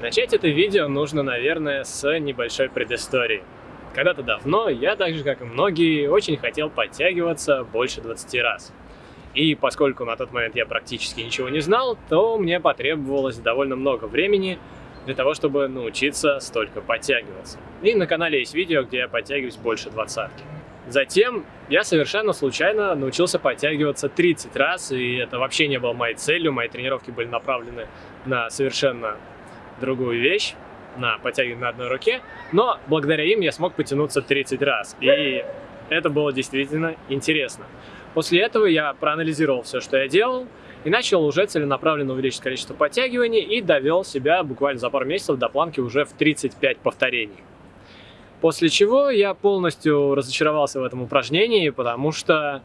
Начать это видео нужно, наверное, с небольшой предыстории. Когда-то давно я, так же как и многие, очень хотел подтягиваться больше 20 раз. И поскольку на тот момент я практически ничего не знал, то мне потребовалось довольно много времени для того, чтобы научиться столько подтягиваться. И на канале есть видео, где я подтягиваюсь больше двадцатки. Затем я совершенно случайно научился подтягиваться 30 раз, и это вообще не было моей целью, мои тренировки были направлены на совершенно другую вещь, на подтягивание на одной руке, но благодаря им я смог потянуться 30 раз, и это было действительно интересно. После этого я проанализировал все, что я делал, и начал уже целенаправленно увеличить количество подтягиваний и довел себя буквально за пару месяцев до планки уже в 35 повторений. После чего я полностью разочаровался в этом упражнении, потому что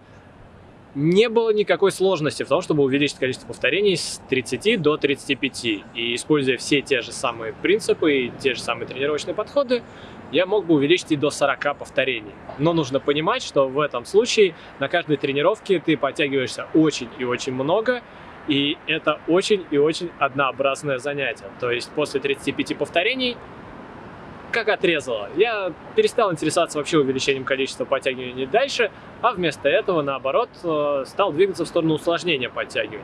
не было никакой сложности в том, чтобы увеличить количество повторений с 30 до 35. И используя все те же самые принципы и те же самые тренировочные подходы, я мог бы увеличить и до 40 повторений. Но нужно понимать, что в этом случае на каждой тренировке ты подтягиваешься очень и очень много, и это очень и очень однообразное занятие. То есть после 35 повторений как отрезало. Я перестал интересоваться вообще увеличением количества подтягиваний дальше, а вместо этого, наоборот, э, стал двигаться в сторону усложнения подтягиваний.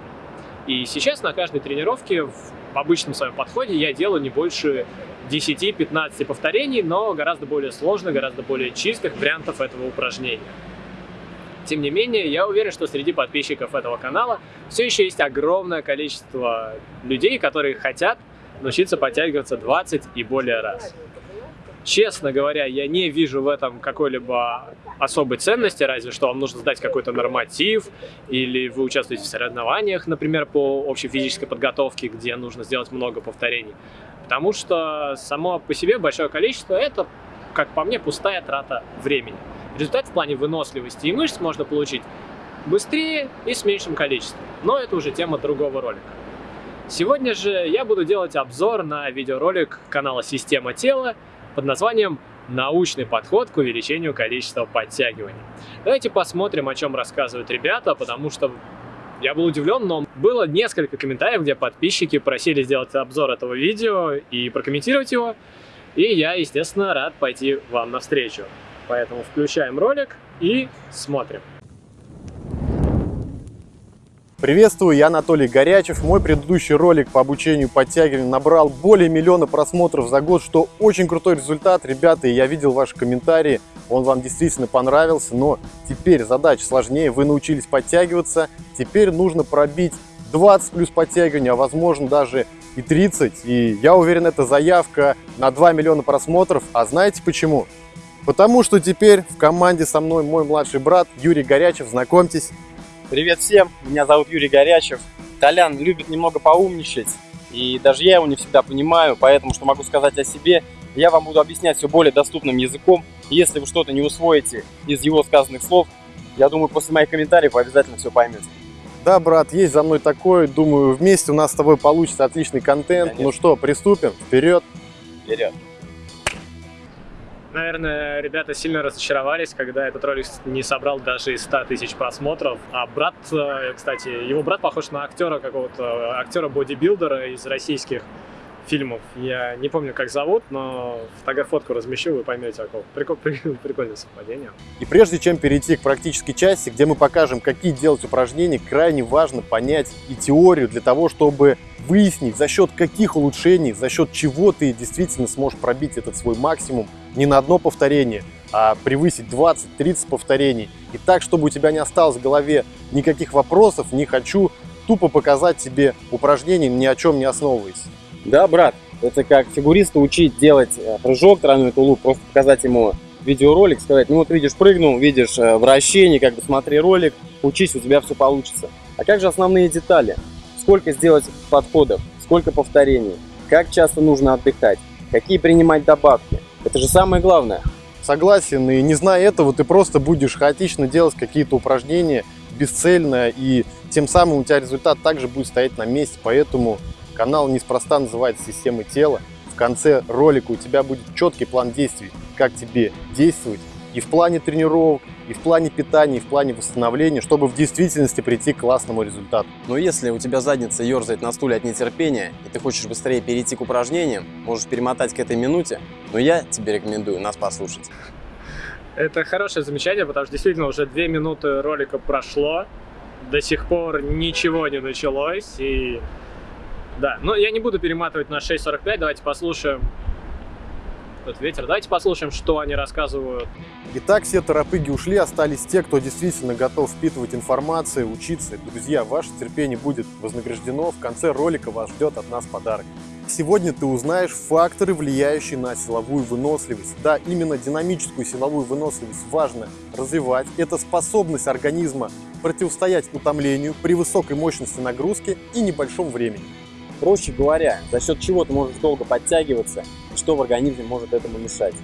И сейчас на каждой тренировке в обычном своем подходе я делаю не больше 10-15 повторений, но гораздо более сложных, гораздо более чистых вариантов этого упражнения. Тем не менее, я уверен, что среди подписчиков этого канала все еще есть огромное количество людей, которые хотят научиться подтягиваться 20 и более раз. Честно говоря, я не вижу в этом какой-либо особой ценности, разве что вам нужно сдать какой-то норматив, или вы участвуете в соревнованиях, например, по общей физической подготовке, где нужно сделать много повторений. Потому что само по себе большое количество – это, как по мне, пустая трата времени. Результат в плане выносливости и мышц можно получить быстрее и с меньшим количеством. Но это уже тема другого ролика. Сегодня же я буду делать обзор на видеоролик канала «Система тела», под названием «Научный подход к увеличению количества подтягиваний». Давайте посмотрим, о чем рассказывают ребята, потому что я был удивлен, но было несколько комментариев, где подписчики просили сделать обзор этого видео и прокомментировать его. И я, естественно, рад пойти вам навстречу. Поэтому включаем ролик и смотрим. Приветствую, я Анатолий Горячев. Мой предыдущий ролик по обучению подтягиванию набрал более миллиона просмотров за год, что очень крутой результат, ребята. Я видел ваши комментарии, он вам действительно понравился, но теперь задача сложнее. Вы научились подтягиваться, теперь нужно пробить 20 плюс подтягиваний, а возможно даже и 30. И я уверен, это заявка на 2 миллиона просмотров. А знаете почему? Потому что теперь в команде со мной мой младший брат Юрий Горячев. Знакомьтесь. Привет всем, меня зовут Юрий Горячев. Толян любит немного поумничать, и даже я его не всегда понимаю, поэтому что могу сказать о себе, я вам буду объяснять все более доступным языком. Если вы что-то не усвоите из его сказанных слов, я думаю, после моих комментариев вы обязательно все поймете. Да, брат, есть за мной такой. Думаю, вместе у нас с тобой получится отличный контент. Конечно. Ну что, приступим? Вперед! Вперед! Наверное, ребята сильно разочаровались, когда этот ролик не собрал даже и 100 тысяч просмотров. А брат, э, кстати, его брат похож на актера какого-то, актера-бодибилдера из российских фильмов. Я не помню, как зовут, но фотку размещу, вы поймете, о ком. Прикол, прикольное совпадение. И прежде чем перейти к практической части, где мы покажем, какие делать упражнения, крайне важно понять и теорию для того, чтобы выяснить, за счет каких улучшений, за счет чего ты действительно сможешь пробить этот свой максимум не на одно повторение, а превысить 20-30 повторений. И так, чтобы у тебя не осталось в голове никаких вопросов, не хочу тупо показать тебе упражнение, ни о чем не основываясь. Да, брат, это как фигуриста учить делать э, прыжок, тройной тулуп, просто показать ему видеоролик, сказать, ну вот видишь, прыгнул, видишь э, вращение, как бы смотри ролик, учись, у тебя все получится. А как же основные детали? Сколько сделать подходов, сколько повторений, как часто нужно отдыхать, какие принимать добавки. Это же самое главное. Согласен, и не зная этого, ты просто будешь хаотично делать какие-то упражнения, бесцельно, и тем самым у тебя результат также будет стоять на месте, поэтому Канал неспроста называется «Системы тела». В конце ролика у тебя будет четкий план действий, как тебе действовать и в плане тренировок, и в плане питания, и в плане восстановления, чтобы в действительности прийти к классному результату. Но если у тебя задница ерзает на стуле от нетерпения, и ты хочешь быстрее перейти к упражнениям, можешь перемотать к этой минуте, но я тебе рекомендую нас послушать. Это хорошее замечание, потому что действительно уже две минуты ролика прошло, до сих пор ничего не началось, и да, но я не буду перематывать на 6.45, давайте послушаем этот ветер. Давайте послушаем, что они рассказывают. Итак, все торопыги ушли, остались те, кто действительно готов впитывать информацию, учиться. Друзья, ваше терпение будет вознаграждено. В конце ролика вас ждет от нас подарок. Сегодня ты узнаешь факторы, влияющие на силовую выносливость. Да, именно динамическую силовую выносливость важно развивать. Это способность организма противостоять утомлению при высокой мощности нагрузки и небольшом времени. Проще говоря, за счет чего ты можешь долго подтягиваться и что в организме может этому мешать.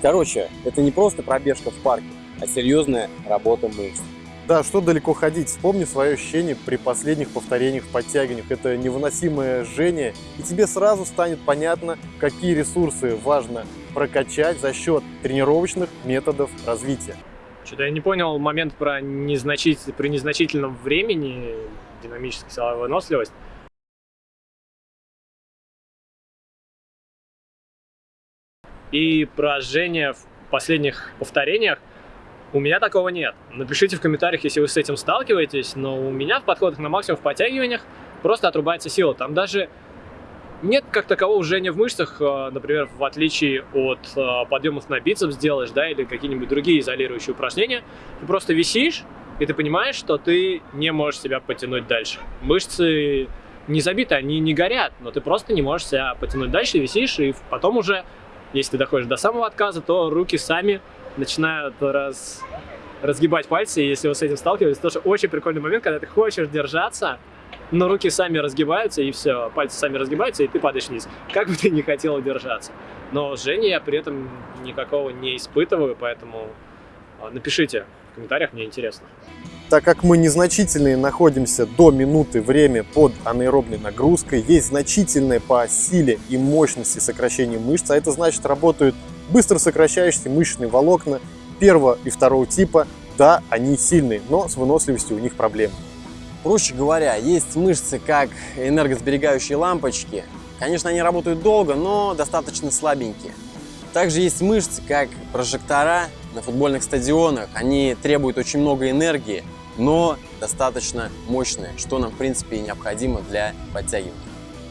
Короче, это не просто пробежка в парке, а серьезная работа мышц. Да, что далеко ходить. Вспомни свое ощущение при последних повторениях в подтягиваниях. Это невыносимое жжение, и тебе сразу станет понятно, какие ресурсы важно прокачать за счет тренировочных методов развития. Что-то я не понял момент про незначитель... при незначительном времени динамическая силовая выносливость. И поражение в последних повторениях, у меня такого нет. Напишите в комментариях, если вы с этим сталкиваетесь, но у меня в подходах на максимум в подтягиваниях просто отрубается сила. Там даже нет как такового жжения в мышцах, э, например, в отличие от э, подъемов на бицепс делаешь, да, или какие-нибудь другие изолирующие упражнения. Ты просто висишь, и ты понимаешь, что ты не можешь себя потянуть дальше. Мышцы не забиты, они не горят, но ты просто не можешь себя потянуть дальше, висишь, и потом уже если ты доходишь до самого отказа, то руки сами начинают раз, разгибать пальцы. И если вы с этим сталкиваетесь, тоже очень прикольный момент, когда ты хочешь держаться, но руки сами разгибаются, и все, пальцы сами разгибаются, и ты падаешь вниз. Как бы ты ни хотел держаться. Но жжения я при этом никакого не испытываю, поэтому а, напишите в комментариях, мне интересно. Так как мы незначительные находимся до минуты время под анаэробной нагрузкой, есть значительное по силе и мощности сокращение мышц, а это значит работают быстро сокращающиеся мышечные волокна первого и второго типа. Да, они сильные, но с выносливостью у них проблемы. Проще говоря, есть мышцы как энергосберегающие лампочки. Конечно, они работают долго, но достаточно слабенькие. Также есть мышцы как прожектора на футбольных стадионах. Они требуют очень много энергии, но достаточно мощные, что нам в принципе и необходимо для подтягивания.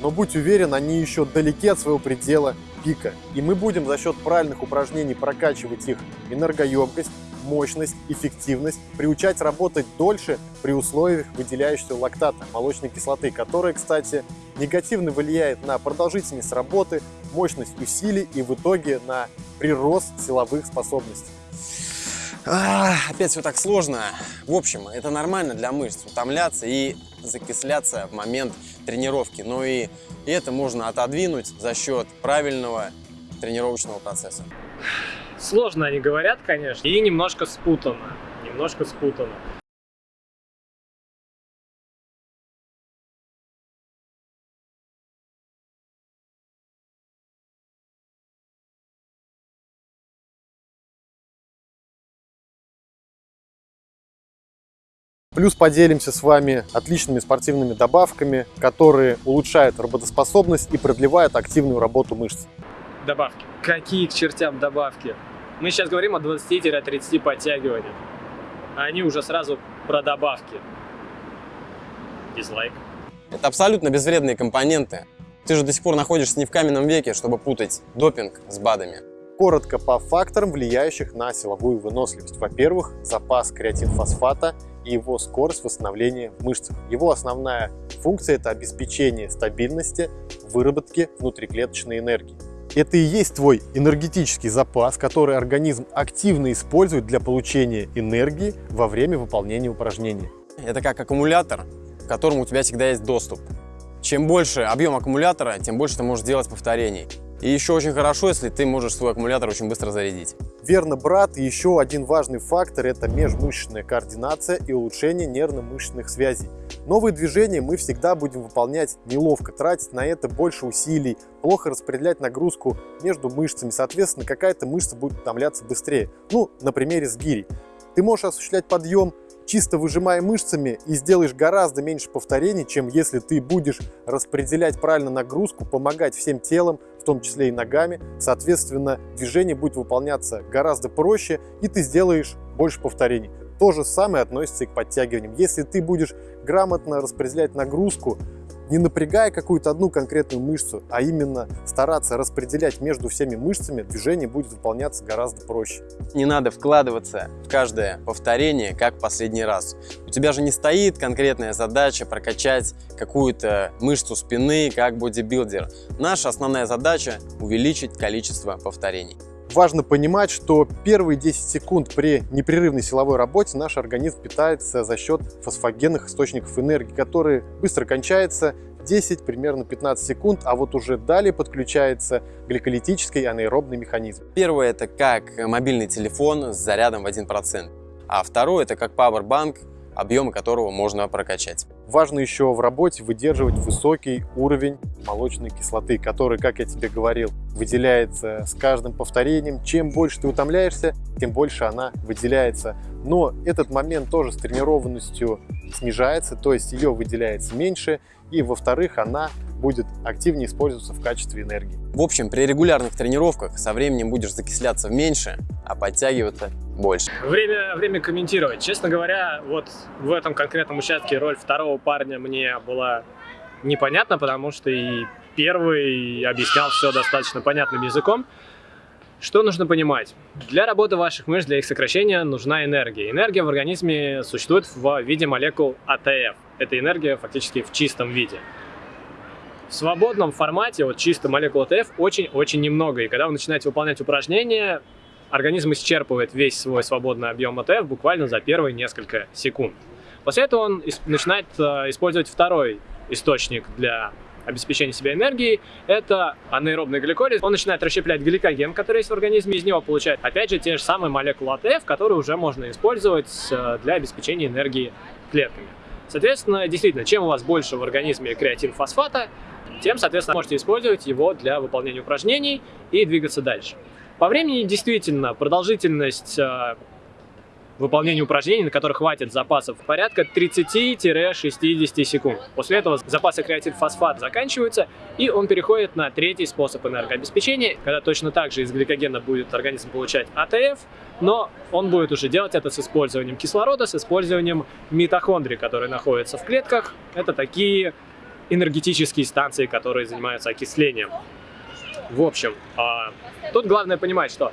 Но будь уверен, они еще далеки от своего предела пика. И мы будем за счет правильных упражнений прокачивать их энергоемкость, мощность, эффективность, приучать работать дольше при условиях выделяющегося лактата, молочной кислоты, которая, кстати, негативно влияет на продолжительность работы, мощность усилий и в итоге на прирост силовых способностей. А, опять все так сложно. В общем, это нормально для мышц утомляться и закисляться в момент тренировки. Но и это можно отодвинуть за счет правильного тренировочного процесса. Сложно они говорят, конечно, и немножко спутано. Немножко спутано. Плюс поделимся с вами отличными спортивными добавками, которые улучшают работоспособность и продлевают активную работу мышц. Добавки. Какие к чертям добавки? Мы сейчас говорим о 20-30 подтягиваниях. А они уже сразу про добавки. Дизлайк. Это абсолютно безвредные компоненты. Ты же до сих пор находишься не в каменном веке, чтобы путать допинг с БАДами. Коротко по факторам, влияющих на силовую выносливость. Во-первых, запас креатинфосфата – и его скорость восстановления в мышцах. Его основная функция – это обеспечение стабильности выработки внутриклеточной энергии. Это и есть твой энергетический запас, который организм активно использует для получения энергии во время выполнения упражнений. Это как аккумулятор, к которому у тебя всегда есть доступ. Чем больше объем аккумулятора, тем больше ты можешь делать повторений. И еще очень хорошо, если ты можешь свой аккумулятор очень быстро зарядить. Верно, брат. Еще один важный фактор – это межмышечная координация и улучшение нервно-мышечных связей. Новые движения мы всегда будем выполнять неловко, тратить на это больше усилий, плохо распределять нагрузку между мышцами. Соответственно, какая-то мышца будет утомляться быстрее. Ну, на примере с гири. Ты можешь осуществлять подъем чисто выжимая мышцами и сделаешь гораздо меньше повторений, чем если ты будешь распределять правильно нагрузку, помогать всем телом, в том числе и ногами. Соответственно, движение будет выполняться гораздо проще, и ты сделаешь больше повторений. То же самое относится и к подтягиваниям. Если ты будешь грамотно распределять нагрузку, не напрягая какую-то одну конкретную мышцу, а именно стараться распределять между всеми мышцами, движение будет выполняться гораздо проще. Не надо вкладываться в каждое повторение, как последний раз. У тебя же не стоит конкретная задача прокачать какую-то мышцу спины, как бодибилдер. Наша основная задача – увеличить количество повторений. Важно понимать, что первые 10 секунд при непрерывной силовой работе наш организм питается за счет фосфогенных источников энергии, которые быстро кончаются 10, примерно 15 секунд, а вот уже далее подключается гликолитический анаэробный механизм. Первое это как мобильный телефон с зарядом в 1%, а второе это как Powerbank объемы которого можно прокачать. Важно еще в работе выдерживать высокий уровень молочной кислоты, который, как я тебе говорил, выделяется с каждым повторением. Чем больше ты утомляешься, тем больше она выделяется. Но этот момент тоже с тренированностью снижается, то есть ее выделяется меньше. И во-вторых, она будет активнее использоваться в качестве энергии. В общем, при регулярных тренировках со временем будешь закисляться меньше, а подтягиваться больше. Время, время комментировать. Честно говоря, вот в этом конкретном участке роль второго парня мне была непонятна, потому что и первый объяснял все достаточно понятным языком. Что нужно понимать? Для работы ваших мышц, для их сокращения нужна энергия. Энергия в организме существует в виде молекул АТФ. Это энергия фактически в чистом виде. В свободном формате, вот чисто молекул АТФ, очень-очень немного. И когда вы начинаете выполнять упражнения, организм исчерпывает весь свой свободный объем АТФ буквально за первые несколько секунд. После этого он начинает э, использовать второй источник для обеспечения себя энергией, это анаэробный гликолиз. Он начинает расщеплять гликоген, который есть в организме, из него получает, опять же, те же самые молекулы АТФ, которые уже можно использовать э, для обеспечения энергии клетками. Соответственно, действительно, чем у вас больше в организме креатин-фосфата, тем, соответственно, можете использовать его для выполнения упражнений и двигаться дальше. По времени действительно продолжительность выполнения упражнений, на которых хватит запасов, порядка 30-60 секунд. После этого запасы креатинфосфата заканчиваются, и он переходит на третий способ энергообеспечения, когда точно так же из гликогена будет организм получать АТФ, но он будет уже делать это с использованием кислорода, с использованием митохондрий, которые находятся в клетках. Это такие энергетические станции, которые занимаются окислением. В общем, а, тут главное понимать, что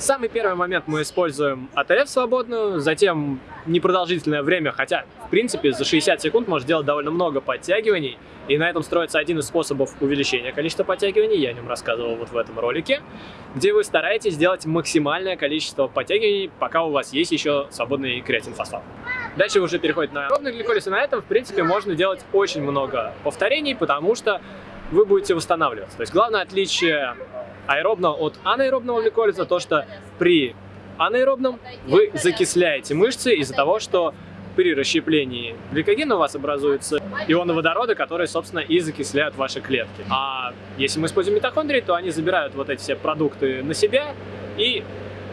самый первый момент мы используем АТФ свободную, затем непродолжительное время, хотя, в принципе, за 60 секунд можно сделать довольно много подтягиваний, и на этом строится один из способов увеличения количества подтягиваний, я о нем рассказывал вот в этом ролике, где вы стараетесь сделать максимальное количество подтягиваний, пока у вас есть еще свободный креатинфосфат. Дальше уже переходит на аэробный гликолиз, и на этом, в принципе, можно делать очень много повторений, потому что вы будете восстанавливаться. То есть главное отличие аэробного от анаэробного гликолиза то, что при анаэробном вы закисляете мышцы из-за того, что при расщеплении гликогена у вас образуются ионы водорода, которые, собственно, и закисляют ваши клетки. А если мы используем митохондрии, то они забирают вот эти все продукты на себя, и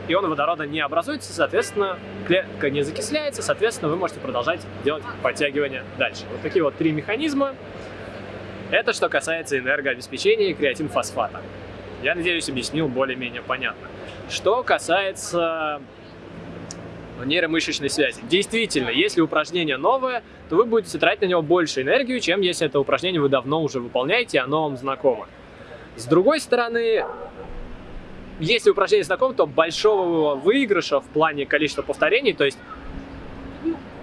ионы водорода не образуются, соответственно, клетка не закисляется, соответственно, вы можете продолжать делать подтягивания дальше. Вот такие вот три механизма. Это что касается энергообеспечения и креатинфосфата. Я надеюсь, объяснил более-менее понятно. Что касается нейромышечной связи. Действительно, если упражнение новое, то вы будете тратить на него больше энергию, чем если это упражнение вы давно уже выполняете, оно вам знакомо. С другой стороны, если упражнение знакомо, то большого выигрыша в плане количества повторений, то есть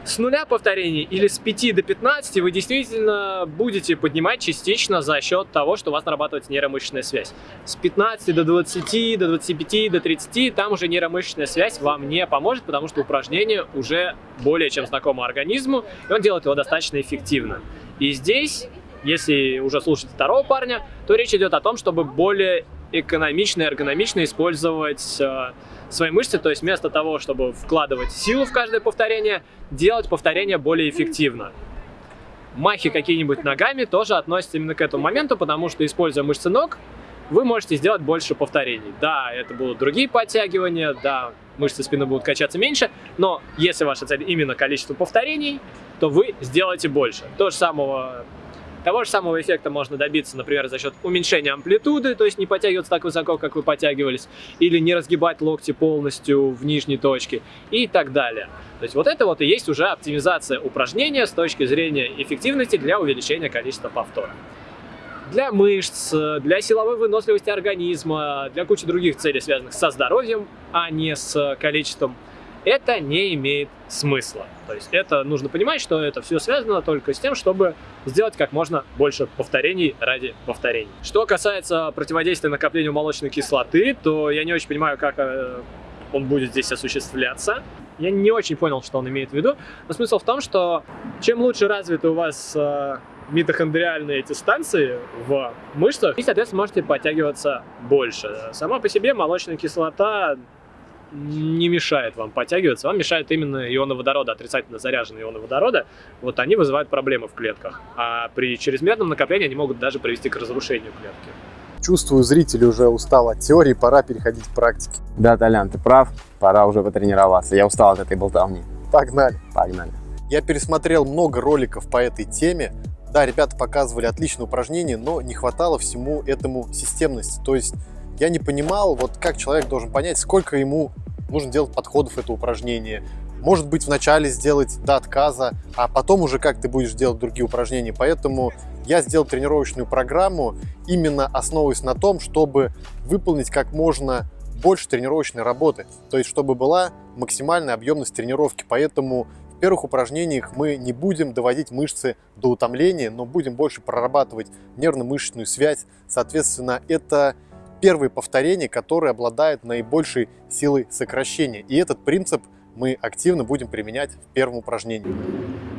с нуля повторений или с 5 до 15 вы действительно будете поднимать частично за счет того, что у вас нарабатывается нейромышечная связь. С 15 до 20, до 25, до 30 там уже нейромышечная связь вам не поможет, потому что упражнение уже более чем знакомо организму, и он делает его достаточно эффективно. И здесь Если уже слушать второго парня, то речь идет о том, чтобы более экономично и эргономично использовать э, свои мышцы, то есть вместо того, чтобы вкладывать силу в каждое повторение, делать повторение более эффективно. Махи какие-нибудь ногами тоже относятся именно к этому моменту, потому что, используя мышцы ног, вы можете сделать больше повторений. Да, это будут другие подтягивания, да, мышцы спины будут качаться меньше, но если ваша цель именно количество повторений, то вы сделаете больше. То же самого того же самого эффекта можно добиться, например, за счет уменьшения амплитуды, то есть не подтягиваться так высоко, как вы подтягивались, или не разгибать локти полностью в нижней точке и так далее. То есть вот это вот и есть уже оптимизация упражнения с точки зрения эффективности для увеличения количества повторов. Для мышц, для силовой выносливости организма, для кучи других целей, связанных со здоровьем, а не с количеством это не имеет смысла. То есть это нужно понимать, что это все связано только с тем, чтобы сделать как можно больше повторений ради повторений. Что касается противодействия накоплению молочной кислоты, то я не очень понимаю, как э, он будет здесь осуществляться. Я не очень понял, что он имеет в виду. Но смысл в том, что чем лучше развиты у вас э, митохондриальные эти станции в мышцах, и, соответственно, можете подтягиваться больше. Сама по себе молочная кислота не мешает вам подтягиваться, вам мешают именно ионы водорода, отрицательно заряженные ионы водорода, вот они вызывают проблемы в клетках, а при чрезмерном накоплении они могут даже привести к разрушению клетки. Чувствую, зритель уже устал от теории, пора переходить к практике. Да, Толян, ты прав, пора уже потренироваться, я устал от этой болтовни. Погнали! Погнали. Я пересмотрел много роликов по этой теме, да, ребята показывали отличные упражнения, но не хватало всему этому системности, то есть я не понимал, вот как человек должен понять, сколько ему нужно делать подходов это упражнение. Может быть, вначале сделать до отказа, а потом уже как ты будешь делать другие упражнения. Поэтому я сделал тренировочную программу, именно основываясь на том, чтобы выполнить как можно больше тренировочной работы. То есть, чтобы была максимальная объемность тренировки. Поэтому в первых упражнениях мы не будем доводить мышцы до утомления, но будем больше прорабатывать нервно-мышечную связь. Соответственно, это первые повторения, которые обладают наибольшей силой сокращения. И этот принцип мы активно будем применять в первом упражнении.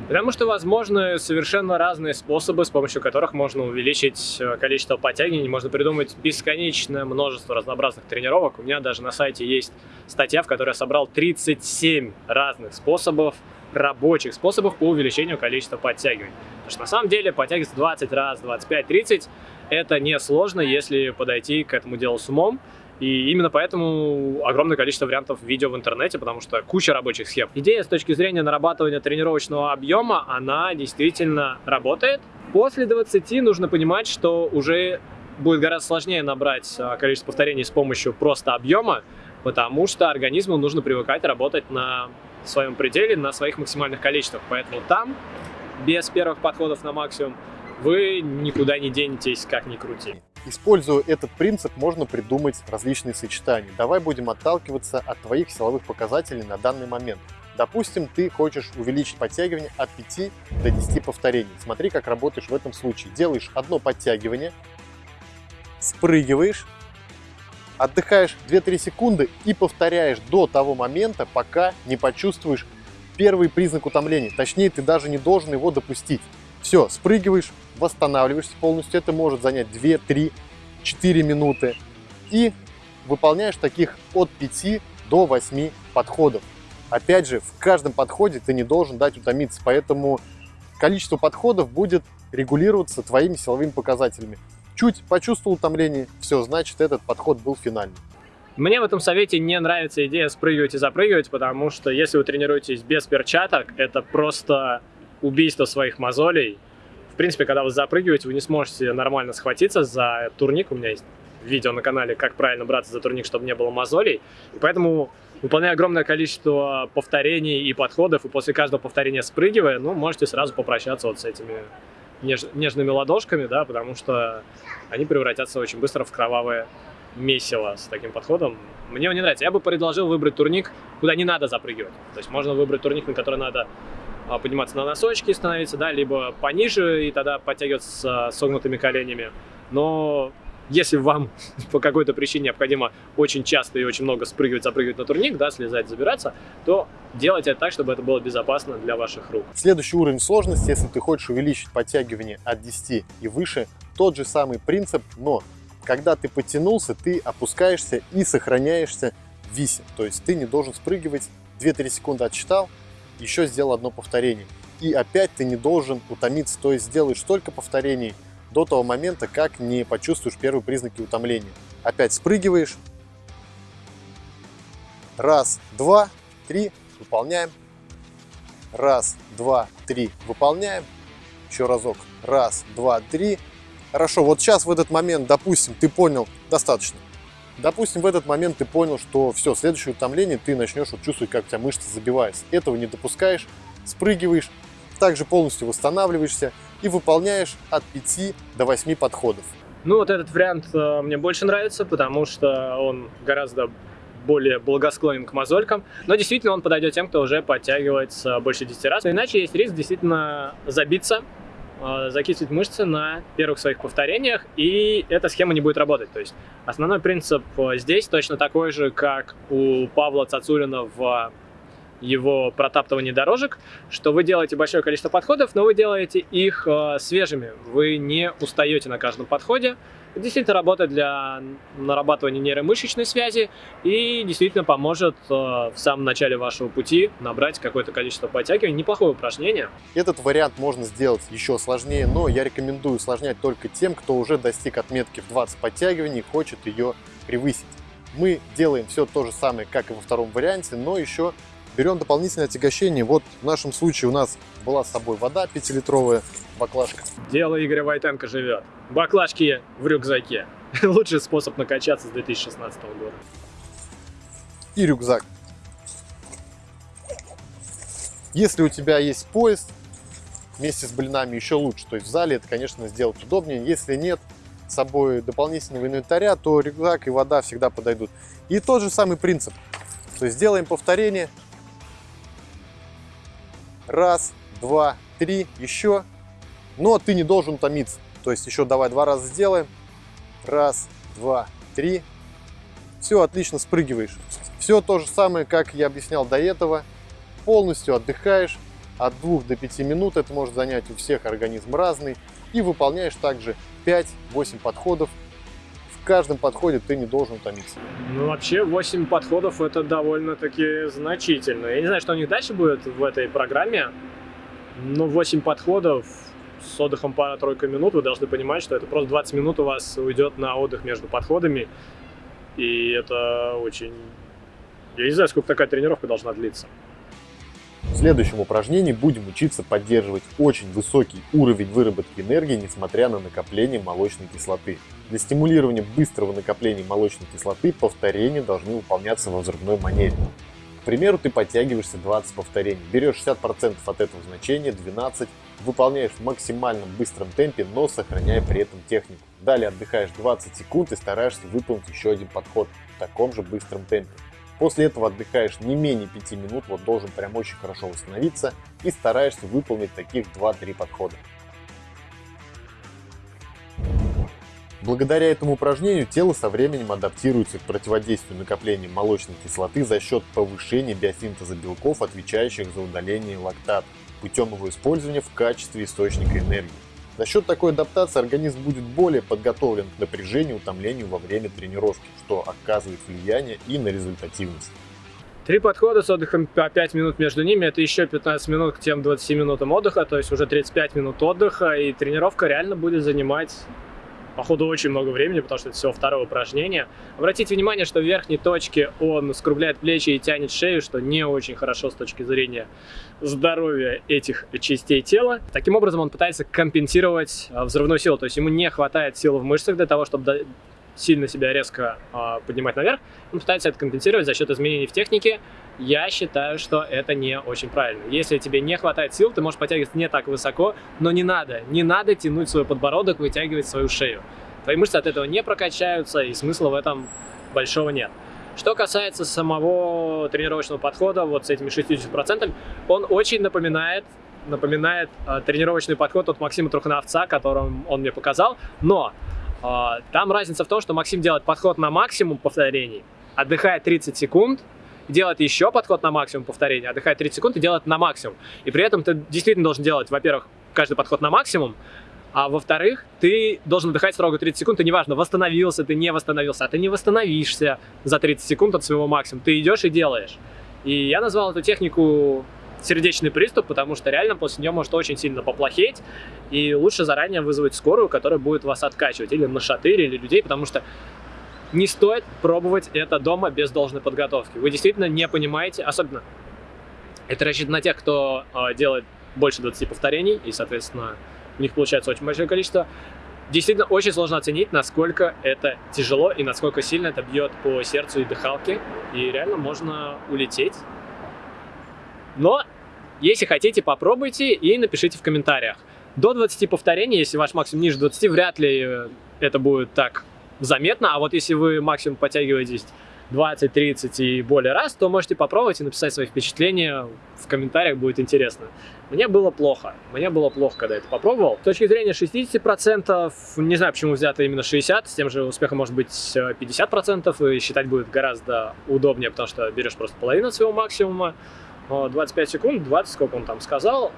Потому что возможны совершенно разные способы, с помощью которых можно увеличить э, количество подтягиваний. Можно придумать бесконечное множество разнообразных тренировок. У меня даже на сайте есть статья, в которой я собрал 37 разных способов, рабочих способов по увеличению количества подтягиваний. Потому что на самом деле подтягиваться 20 раз, 25, 30 это не сложно, если подойти к этому делу с умом. И именно поэтому огромное количество вариантов видео в интернете, потому что куча рабочих схем. Идея с точки зрения нарабатывания тренировочного объема, она действительно работает. После 20 нужно понимать, что уже будет гораздо сложнее набрать а, количество повторений с помощью просто объема, потому что организму нужно привыкать работать на своем пределе, на своих максимальных количествах. Поэтому там, без первых подходов на максимум, вы никуда не денетесь, как ни крути. Используя этот принцип, можно придумать различные сочетания. Давай будем отталкиваться от твоих силовых показателей на данный момент. Допустим, ты хочешь увеличить подтягивание от 5 до 10 повторений. Смотри, как работаешь в этом случае. Делаешь одно подтягивание, спрыгиваешь, отдыхаешь 2-3 секунды и повторяешь до того момента, пока не почувствуешь первый признак утомления. Точнее, ты даже не должен его допустить. Все, спрыгиваешь, восстанавливаешься полностью. Это может занять 2, 3, 4 минуты. И выполняешь таких от 5 до 8 подходов. Опять же, в каждом подходе ты не должен дать утомиться, поэтому количество подходов будет регулироваться твоими силовыми показателями. Чуть почувствовал утомление, все, значит этот подход был финальный. Мне в этом совете не нравится идея спрыгивать и запрыгивать, потому что если вы тренируетесь без перчаток, это просто убийство своих мозолей. В принципе, когда вы запрыгиваете, вы не сможете нормально схватиться за турник. У меня есть видео на канале, как правильно браться за турник, чтобы не было мозолей. И поэтому, выполняя огромное количество повторений и подходов, и после каждого повторения спрыгивая, ну, можете сразу попрощаться вот с этими неж нежными ладошками, да, потому что они превратятся очень быстро в кровавое месиво с таким подходом. Мне он не нравится. Я бы предложил выбрать турник, куда не надо запрыгивать. То есть можно выбрать турник, на который надо подниматься на носочки, становиться, да, либо пониже и тогда подтягиваться с согнутыми коленями. Но если вам по какой-то причине необходимо очень часто и очень много спрыгивать, запрыгивать на турник, да, слезать, забираться, то делайте это так, чтобы это было безопасно для ваших рук. Следующий уровень сложности, если ты хочешь увеличить подтягивание от 10 и выше, тот же самый принцип, но когда ты потянулся, ты опускаешься и сохраняешься в висе. То есть ты не должен спрыгивать, 2-3 секунды отсчитал, еще сделал одно повторение. И опять ты не должен утомиться, то есть сделаешь столько повторений, до того момента, как не почувствуешь первые признаки утомления. Опять спрыгиваешь. Раз, два, три, выполняем. Раз, два, три, выполняем. Еще разок. Раз, два, три. Хорошо, вот сейчас в этот момент, допустим, ты понял, достаточно. Допустим, в этот момент ты понял, что все, следующее утомление ты начнешь вот чувствовать, как у тебя мышцы забиваются. Этого не допускаешь, спрыгиваешь, также полностью восстанавливаешься и выполняешь от 5 до 8 подходов. Ну вот этот вариант э, мне больше нравится, потому что он гораздо более благосклонен к мозолькам, но действительно он подойдет тем, кто уже подтягивается больше 10 раз. Иначе есть риск действительно забиться, э, закислить мышцы на первых своих повторениях, и эта схема не будет работать. То есть основной принцип э, здесь точно такой же, как у Павла Цацулина в его протаптывание дорожек, что вы делаете большое количество подходов, но вы делаете их э, свежими. Вы не устаете на каждом подходе. Действительно работает для нарабатывания нейромышечной связи и действительно поможет э, в самом начале вашего пути набрать какое-то количество подтягиваний. Неплохое упражнение. Этот вариант можно сделать еще сложнее, но я рекомендую усложнять только тем, кто уже достиг отметки в 20 подтягиваний и хочет ее превысить. Мы делаем все то же самое, как и во втором варианте, но еще Берем дополнительное отягощение. Вот в нашем случае у нас была с собой вода 5-литровая баклажка. Дело Игоря Войтенко живет. Баклажки в рюкзаке. Лучший способ накачаться с 2016 года. И рюкзак. Если у тебя есть поезд вместе с блинами, еще лучше. То есть в зале это, конечно, сделать удобнее. Если нет с собой дополнительного инвентаря, то рюкзак и вода всегда подойдут. И тот же самый принцип. То есть сделаем повторение, Раз, два, три, еще. Но ты не должен томиться. То есть еще давай два раза сделаем. Раз, два, три. Все, отлично, спрыгиваешь. Все то же самое, как я объяснял до этого. Полностью отдыхаешь. От 2 до 5 минут это может занять у всех организм разный. И выполняешь также 5-8 подходов каждом подходе ты не должен утомиться. Ну, вообще, 8 подходов это довольно-таки значительно. Я не знаю, что у них дальше будет в этой программе, но 8 подходов с отдыхом пара-тройка минут, вы должны понимать, что это просто 20 минут у вас уйдет на отдых между подходами, и это очень... Я не знаю, сколько такая тренировка должна длиться. В следующем упражнении будем учиться поддерживать очень высокий уровень выработки энергии, несмотря на накопление молочной кислоты. Для стимулирования быстрого накопления молочной кислоты повторения должны выполняться во взрывной манере. К примеру, ты подтягиваешься 20 повторений, берешь 60% от этого значения, 12, выполняешь в максимальном быстром темпе, но сохраняя при этом технику. Далее отдыхаешь 20 секунд и стараешься выполнить еще один подход в таком же быстром темпе. После этого отдыхаешь не менее 5 минут, вот должен прям очень хорошо восстановиться и стараешься выполнить таких 2-3 подхода. Благодаря этому упражнению тело со временем адаптируется к противодействию накопления молочной кислоты за счет повышения биосинтеза белков, отвечающих за удаление лактата, путем его использования в качестве источника энергии. За счет такой адаптации организм будет более подготовлен к напряжению и утомлению во время тренировки, что оказывает влияние и на результативность. Три подхода с отдыхом по 5 минут между ними, это еще 15 минут к тем 20 минутам отдыха, то есть уже 35 минут отдыха, и тренировка реально будет занимать походу очень много времени, потому что это всего второе упражнение. Обратите внимание, что в верхней точке он скругляет плечи и тянет шею, что не очень хорошо с точки зрения здоровья этих частей тела. Таким образом он пытается компенсировать а, взрывную силу, то есть ему не хватает силы в мышцах для того, чтобы сильно себя резко э, поднимать наверх, он пытается это компенсировать за счет изменений в технике. Я считаю, что это не очень правильно. Если тебе не хватает сил, ты можешь подтягиваться не так высоко, но не надо. Не надо тянуть свой подбородок, вытягивать свою шею. Твои мышцы от этого не прокачаются, и смысла в этом большого нет. Что касается самого тренировочного подхода, вот с этими 60%, он очень напоминает напоминает э, тренировочный подход от Максима Трухановца, которым он мне показал, но А, там разница в том, что Максим делает подход на максимум повторений, отдыхает 30 секунд, делает еще подход на максимум повторений, отдыхает 30 секунд и делает на максимум. И при этом ты действительно должен делать, во-первых, каждый подход на максимум, а во-вторых, ты должен отдыхать строго 30 секунд, и неважно, восстановился ты, не восстановился, а ты не восстановишься за 30 секунд от своего максимума. Ты идешь и делаешь. И я назвал эту технику сердечный приступ, потому что реально после нее может очень сильно поплохеть, и лучше заранее вызвать скорую, которая будет вас откачивать, или на шатыре, или людей, потому что не стоит пробовать это дома без должной подготовки. Вы действительно не понимаете, особенно это рассчитано на тех, кто э, делает больше 20 повторений, и, соответственно, у них получается очень большое количество. Действительно, очень сложно оценить, насколько это тяжело и насколько сильно это бьет по сердцу и дыхалке. И реально можно улететь. Но, если хотите, попробуйте и напишите в комментариях. До 20 повторений, если ваш максимум ниже 20, вряд ли это будет так заметно. А вот если вы максимум подтягиваетесь 20, 30 и более раз, то можете попробовать и написать свои впечатления в комментариях, будет интересно. Мне было плохо, мне было плохо, когда это попробовал. С точки зрения 60%, не знаю, почему взято именно 60%, с тем же успехом может быть 50%, и считать будет гораздо удобнее, потому что берешь просто половину своего максимума, 25 секунд, 20, сколько он там сказал,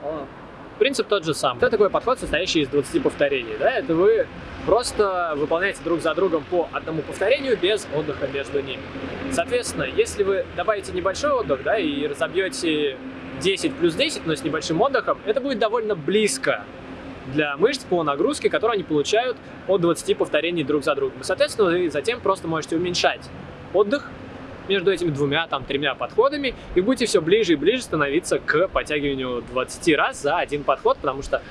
Принцип тот же самый. Это такой подход, состоящий из 20 повторений. Да? Это вы просто выполняете друг за другом по одному повторению без отдыха между ними. Соответственно, если вы добавите небольшой отдых да, и разобьете 10 плюс 10, но с небольшим отдыхом, это будет довольно близко для мышц по нагрузке, которую они получают от 20 повторений друг за другом. И, соответственно, вы затем просто можете уменьшать отдых между этими двумя, там, тремя подходами, и будете все ближе и ближе становиться к подтягиванию 20 раз за один подход, потому что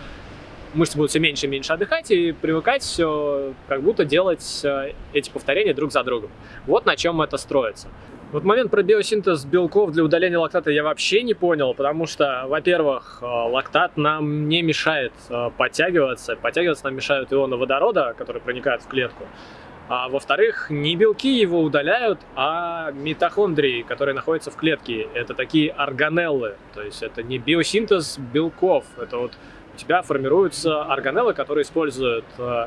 мышцы будут все меньше и меньше отдыхать и привыкать все, как будто делать э, эти повторения друг за другом. Вот на чем это строится. Вот момент про биосинтез белков для удаления лактата я вообще не понял, потому что, во-первых, э, лактат нам не мешает э, подтягиваться, подтягиваться нам мешают ионы водорода, которые проникают в клетку. А во-вторых, не белки его удаляют, а митохондрии, которые находятся в клетке. Это такие органеллы, то есть это не биосинтез белков. Это вот у тебя формируются органеллы, которые используют, э,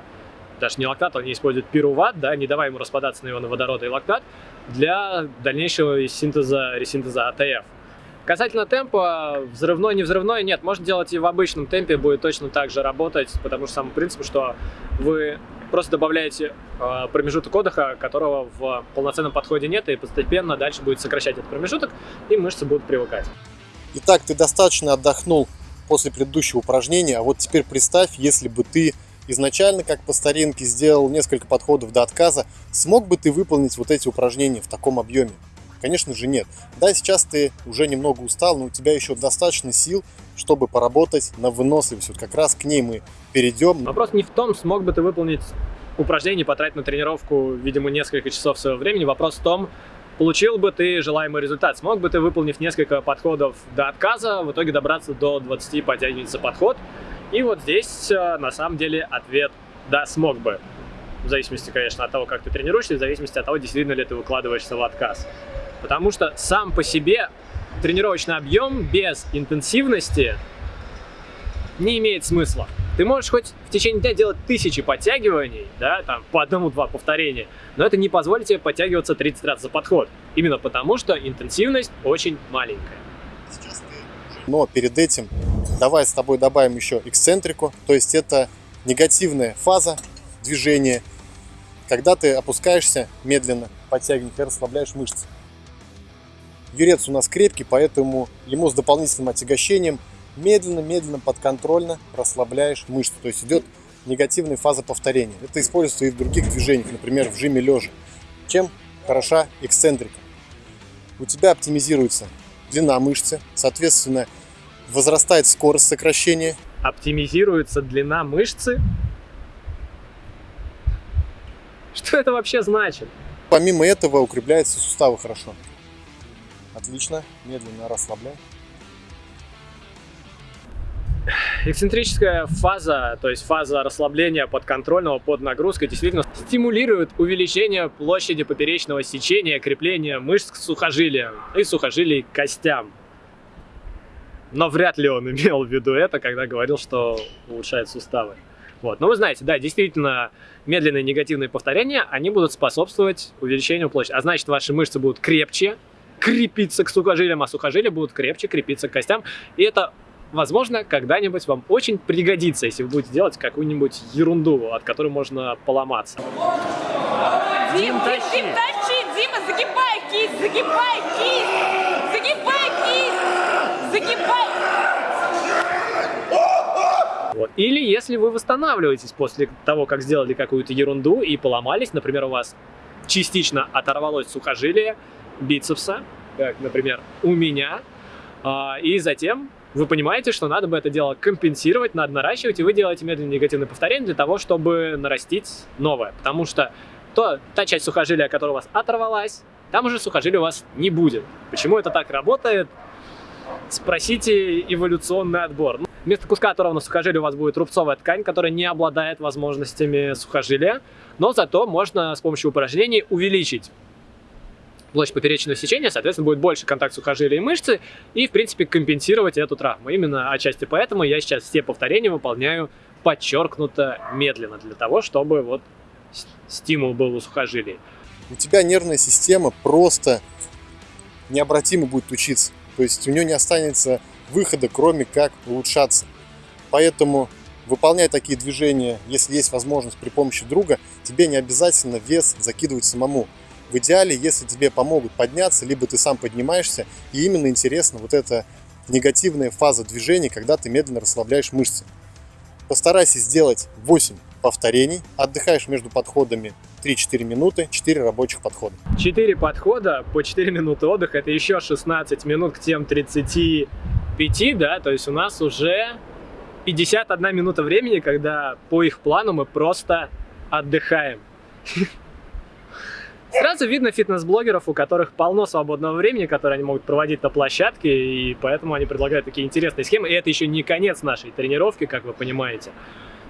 даже не лактат, они используют пируват, да, не давая ему распадаться на ионы водорода и лактат, для дальнейшего синтеза, ресинтеза АТФ. Касательно темпа, взрывной, не взрывной, нет, можно делать и в обычном темпе, будет точно так же работать, потому что сам принцип, что вы просто добавляете э, промежуток отдыха, которого в полноценном подходе нет, и постепенно дальше будет сокращать этот промежуток, и мышцы будут привыкать. Итак, ты достаточно отдохнул после предыдущего упражнения, а вот теперь представь, если бы ты изначально, как по старинке, сделал несколько подходов до отказа, смог бы ты выполнить вот эти упражнения в таком объеме? Конечно же нет. Да, сейчас ты уже немного устал, но у тебя еще достаточно сил, чтобы поработать на выносливость. Вот как раз к ней мы перейдем. Вопрос не в том, смог бы ты выполнить упражнение, потратить на тренировку, видимо, несколько часов своего времени. Вопрос в том, получил бы ты желаемый результат. Смог бы ты, выполнив несколько подходов до отказа, в итоге добраться до 20 подтягиваний за подход. И вот здесь, э, на самом деле, ответ «да, смог бы». В зависимости, конечно, от того, как ты тренируешься, в зависимости от того, действительно ли ты выкладываешься в отказ. Потому что сам по себе тренировочный объем без интенсивности не имеет смысла. Ты можешь хоть в течение дня делать тысячи подтягиваний, да, там, по одному-два повторения, но это не позволит тебе подтягиваться 30 раз за подход. Именно потому, что интенсивность очень маленькая. Но перед этим давай с тобой добавим еще эксцентрику, то есть это негативная фаза движения, когда ты опускаешься медленно, подтягиваешь расслабляешь мышцы. Юрец у нас крепкий, поэтому ему с дополнительным отягощением медленно-медленно, подконтрольно расслабляешь мышцу. То есть идет негативная фаза повторения. Это используется и в других движениях, например, в жиме лежа. Чем хороша эксцентрика? У тебя оптимизируется длина мышцы, соответственно, возрастает скорость сокращения. Оптимизируется длина мышцы? Что это вообще значит? Помимо этого укрепляются суставы хорошо. Отлично. Медленно расслабляй. Эксцентрическая фаза, то есть фаза расслабления подконтрольного под нагрузкой, действительно стимулирует увеличение площади поперечного сечения, крепления мышц к сухожилиям и сухожилий к костям. Но вряд ли он имел в виду это, когда говорил, что улучшает суставы. Вот. Но вы знаете, да, действительно, медленные негативные повторения, они будут способствовать увеличению площади. А значит, ваши мышцы будут крепче, крепиться к сухожилиям, а сухожилия будут крепче крепиться к костям. И это, возможно, когда-нибудь вам очень пригодится, если вы будете делать какую-нибудь ерунду, от которой можно поломаться. Дим, Дим, Дим, тащи, Дима, загибай кисть, загибай кисть, загибай кисть, загибай. Вот. Или если вы восстанавливаетесь после того, как сделали какую-то ерунду и поломались, например, у вас частично оторвалось сухожилие бицепса, как, например, у меня, а, и затем вы понимаете, что надо бы это дело компенсировать, надо наращивать, и вы делаете медленные негативные повторения для того, чтобы нарастить новое. Потому что то, та часть сухожилия, которая у вас оторвалась, там уже сухожилия у вас не будет. Почему это так работает? Спросите эволюционный отбор. Вместо куска оторванного сухожилия у вас будет рубцовая ткань, которая не обладает возможностями сухожилия, но зато можно с помощью упражнений увеличить площадь поперечного сечения, соответственно, будет больше контакт сухожилия и мышцы, и, в принципе, компенсировать эту травму. Именно отчасти поэтому я сейчас все повторения выполняю подчеркнуто медленно, для того, чтобы вот стимул был у сухожилий. У тебя нервная система просто необратимо будет учиться. То есть у нее не останется выхода, кроме как улучшаться. Поэтому выполняя такие движения, если есть возможность при помощи друга, тебе не обязательно вес закидывать самому. В идеале, если тебе помогут подняться, либо ты сам поднимаешься, и именно интересно вот эта негативная фаза движения, когда ты медленно расслабляешь мышцы. Постарайся сделать 8 повторений, отдыхаешь между подходами 3-4 минуты, 4 рабочих подхода. 4 подхода по 4 минуты отдыха, это еще 16 минут к тем 35, да, то есть у нас уже 51 минута времени, когда по их плану мы просто отдыхаем. Сразу видно фитнес-блогеров, у которых полно свободного времени, которое они могут проводить на площадке, и поэтому они предлагают такие интересные схемы. И это еще не конец нашей тренировки, как вы понимаете.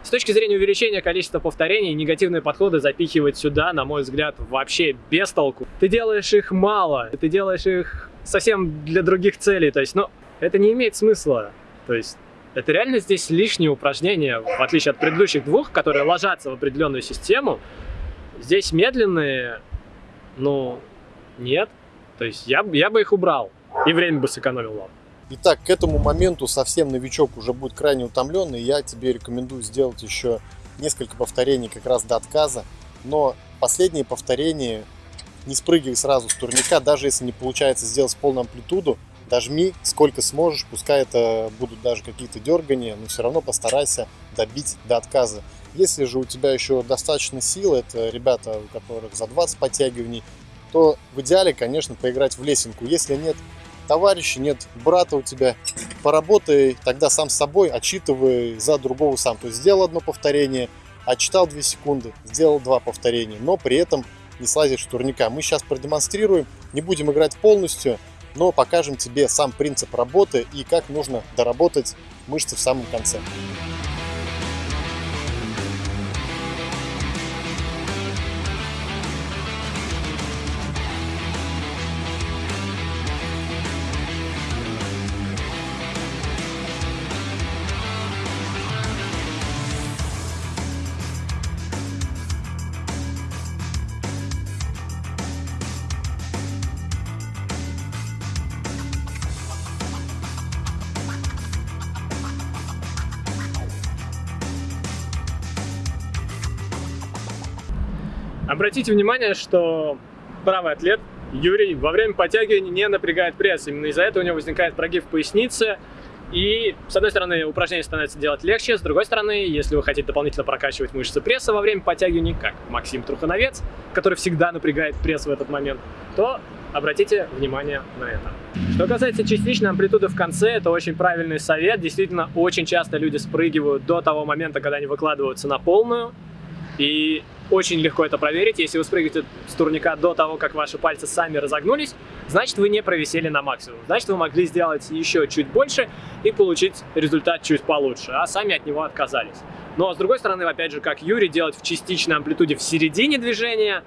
С точки зрения увеличения количества повторений, негативные подходы запихивать сюда, на мой взгляд, вообще без толку. Ты делаешь их мало, ты делаешь их совсем для других целей, то есть, ну, это не имеет смысла. То есть, это реально здесь лишнее упражнение, в отличие от предыдущих двух, которые ложатся в определенную систему. Здесь медленные, ну, нет. То есть, я, я бы их убрал и время бы сэкономил вам. Итак, к этому моменту совсем новичок уже будет крайне утомленный. Я тебе рекомендую сделать еще несколько повторений как раз до отказа. Но последние повторения не спрыгивай сразу с турника, даже если не получается сделать полную амплитуду, дожми сколько сможешь, пускай это будут даже какие-то дергания, но все равно постарайся добить до отказа. Если же у тебя еще достаточно сил, это ребята, у которых за 20 подтягиваний, то в идеале, конечно, поиграть в лесенку. Если нет товарища, нет брата у тебя, поработай тогда сам с собой, отчитывай за другого сам. То есть сделал одно повторение, отчитал 2 секунды, сделал два повторения, но при этом не слазишь с турника. Мы сейчас продемонстрируем, не будем играть полностью, но покажем тебе сам принцип работы и как нужно доработать мышцы в самом конце. Обратите внимание, что правый атлет Юрий во время подтягивания не напрягает пресс. Именно из-за этого у него возникает прогиб в пояснице. И, с одной стороны, упражнение становится делать легче, с другой стороны, если вы хотите дополнительно прокачивать мышцы пресса во время подтягивания, как Максим Трухановец, который всегда напрягает пресс в этот момент, то обратите внимание на это. Что касается частичной амплитуды в конце, это очень правильный совет. Действительно, очень часто люди спрыгивают до того момента, когда они выкладываются на полную. И очень легко это проверить. Если вы спрыгаете с турника до того, как ваши пальцы сами разогнулись, значит вы не провисели на максимум. Значит вы могли сделать еще чуть больше и получить результат чуть получше, а сами от него отказались. Но с другой стороны, опять же, как Юрий, делать в частичной амплитуде в середине движения,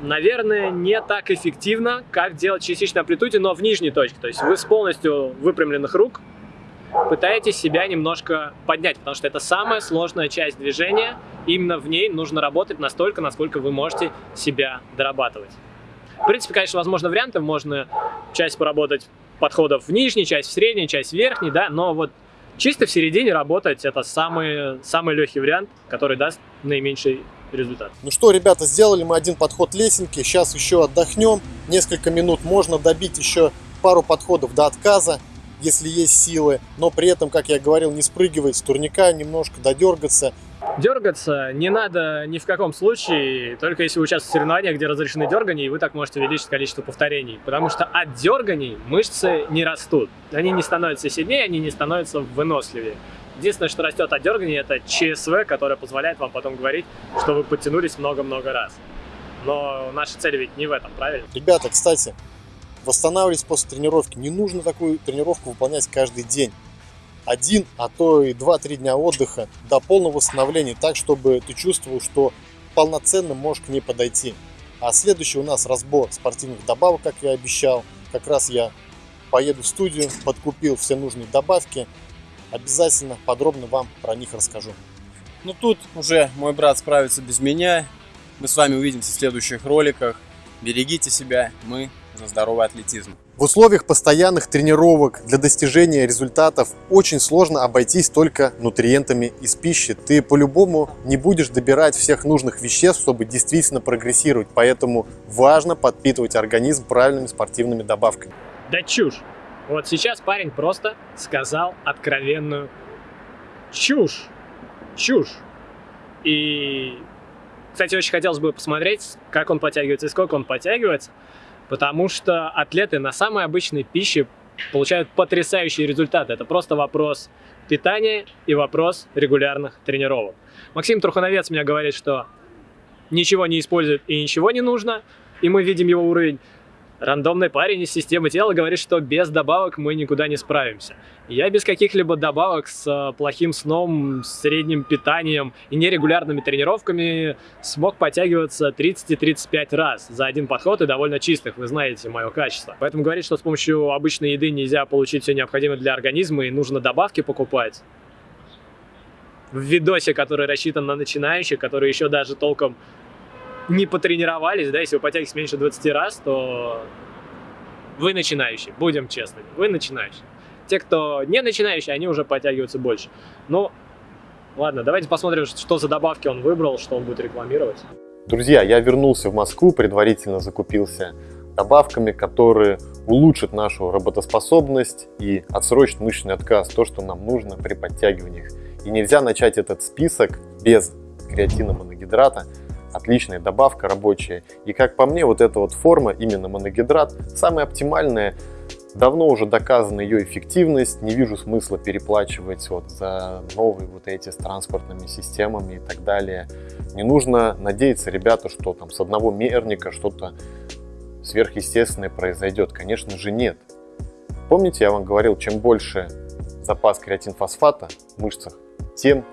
наверное, не так эффективно, как делать в частичной амплитуде, но в нижней точке. То есть вы с полностью выпрямленных рук пытаетесь себя немножко поднять, потому что это самая сложная часть движения, именно в ней нужно работать настолько, насколько вы можете себя дорабатывать. В принципе, конечно, возможно варианты, можно часть поработать подходов в нижней, часть в средней, часть в верхней, да, но вот чисто в середине работать это самый, самый легкий вариант, который даст наименьший результат. Ну что, ребята, сделали мы один подход лесенки, сейчас еще отдохнем, несколько минут, можно добить еще пару подходов до отказа, если есть силы, но при этом, как я говорил, не спрыгивать с турника, немножко додергаться, Дергаться не надо ни в каком случае, только если вы участвуете в соревнованиях, где разрешены дергания, и вы так можете увеличить количество повторений. Потому что от дерганий мышцы не растут. Они не становятся сильнее, они не становятся выносливее. Единственное, что растет от дерганий, это ЧСВ, которое позволяет вам потом говорить, что вы подтянулись много-много раз. Но наша цель ведь не в этом, правильно? Ребята, кстати, восстанавливались после тренировки. Не нужно такую тренировку выполнять каждый день один, а то и два-три дня отдыха до полного восстановления, так, чтобы ты чувствовал, что полноценно можешь к ней подойти. А следующий у нас разбор спортивных добавок, как я обещал. Как раз я поеду в студию, подкупил все нужные добавки. Обязательно подробно вам про них расскажу. Ну тут уже мой брат справится без меня. Мы с вами увидимся в следующих роликах. Берегите себя, мы за здоровый атлетизм. В условиях постоянных тренировок для достижения результатов очень сложно обойтись только нутриентами из пищи. Ты по-любому не будешь добирать всех нужных веществ, чтобы действительно прогрессировать. Поэтому важно подпитывать организм правильными спортивными добавками. Да чушь! Вот сейчас парень просто сказал откровенную чушь. Чушь. И, кстати, очень хотелось бы посмотреть, как он подтягивается и сколько он подтягивается потому что атлеты на самой обычной пище получают потрясающие результаты. Это просто вопрос питания и вопрос регулярных тренировок. Максим Трухановец мне говорит, что ничего не использует и ничего не нужно, и мы видим его уровень. Рандомный парень из системы тела говорит, что без добавок мы никуда не справимся. Я без каких-либо добавок с э, плохим сном, средним питанием и нерегулярными тренировками смог подтягиваться 30-35 раз за один подход и довольно чистых, вы знаете мое качество. Поэтому говорит, что с помощью обычной еды нельзя получить все необходимое для организма и нужно добавки покупать. В видосе, который рассчитан на начинающих, которые еще даже толком не потренировались, да, если вы потягиваетесь меньше 20 раз, то вы начинающий, будем честными, вы начинающий. Те, кто не начинающий, они уже подтягиваются больше. Ну, ладно, давайте посмотрим, что за добавки он выбрал, что он будет рекламировать. Друзья, я вернулся в Москву, предварительно закупился добавками, которые улучшат нашу работоспособность и отсрочат мышечный отказ, то, что нам нужно при подтягиваниях. И нельзя начать этот список без креатина моногидрата, отличная добавка рабочая. И как по мне, вот эта вот форма, именно моногидрат, самая оптимальная. Давно уже доказана ее эффективность, не вижу смысла переплачивать вот за новые вот эти с транспортными системами и так далее. Не нужно надеяться, ребята, что там с одного мерника что-то сверхъестественное произойдет. Конечно же нет. Помните, я вам говорил, чем больше запас креатинфосфата в мышцах, тем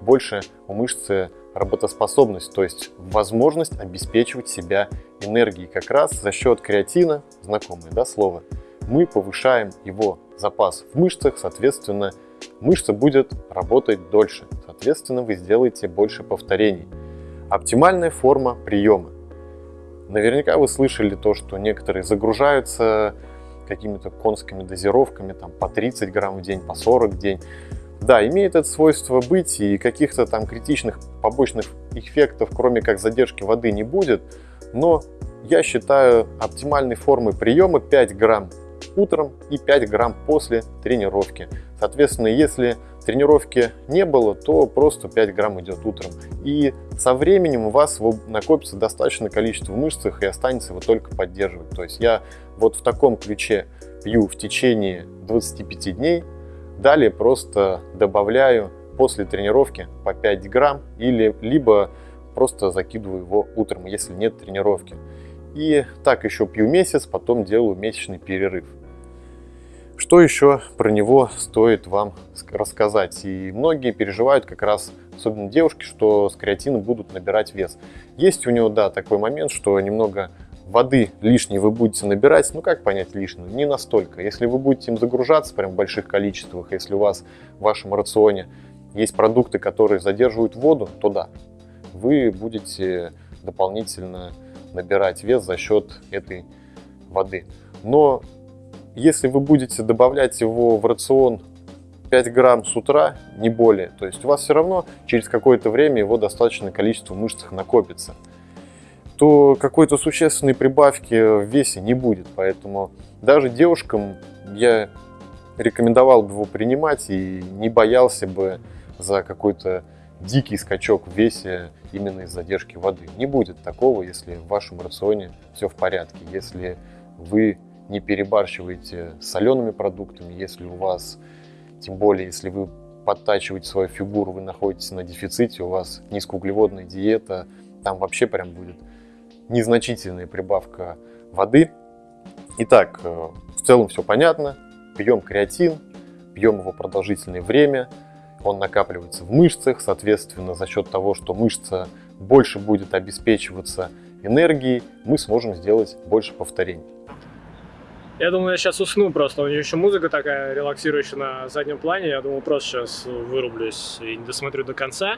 больше у мышцы работоспособность, то есть возможность обеспечивать себя энергией. Как раз за счет креатина, знакомое да, слово, мы повышаем его запас в мышцах, соответственно, мышца будет работать дольше. Соответственно, вы сделаете больше повторений. Оптимальная форма приема. Наверняка вы слышали то, что некоторые загружаются какими-то конскими дозировками, там по 30 грамм в день, по 40 в день. Да, имеет это свойство быть, и каких-то там критичных побочных эффектов, кроме как задержки воды, не будет. Но я считаю оптимальной формой приема 5 грамм утром и 5 грамм после тренировки. Соответственно, если тренировки не было, то просто 5 грамм идет утром. И со временем у вас накопится достаточное количество в мышцах и останется его только поддерживать. То есть я вот в таком ключе пью в течение 25 дней, Далее просто добавляю после тренировки по 5 грамм или либо просто закидываю его утром, если нет тренировки. И так еще пью месяц, потом делаю месячный перерыв. Что еще про него стоит вам рассказать? И многие переживают как раз, особенно девушки, что с креатином будут набирать вес. Есть у него, да, такой момент, что немного воды лишней вы будете набирать, ну как понять лишнюю? Не настолько. Если вы будете им загружаться прям в больших количествах, если у вас в вашем рационе есть продукты, которые задерживают воду, то да, вы будете дополнительно набирать вес за счет этой воды. Но если вы будете добавлять его в рацион 5 грамм с утра, не более, то есть у вас все равно через какое-то время его достаточное количество в мышцах накопится, то какой-то существенной прибавки в весе не будет. Поэтому даже девушкам я рекомендовал бы его принимать и не боялся бы за какой-то дикий скачок в весе именно из задержки воды. Не будет такого, если в вашем рационе все в порядке, если вы не перебарщиваете солеными продуктами, если у вас, тем более, если вы подтачиваете свою фигуру, вы находитесь на дефиците, у вас низкоуглеводная диета, там вообще прям будет незначительная прибавка воды. Итак, э, в целом все понятно. Пьем креатин, пьем его продолжительное время, он накапливается в мышцах, соответственно, за счет того, что мышца больше будет обеспечиваться энергией, мы сможем сделать больше повторений. Я думаю, я сейчас усну просто. У нее еще музыка такая релаксирующая на заднем плане. Я думаю, просто сейчас вырублюсь и не досмотрю до конца.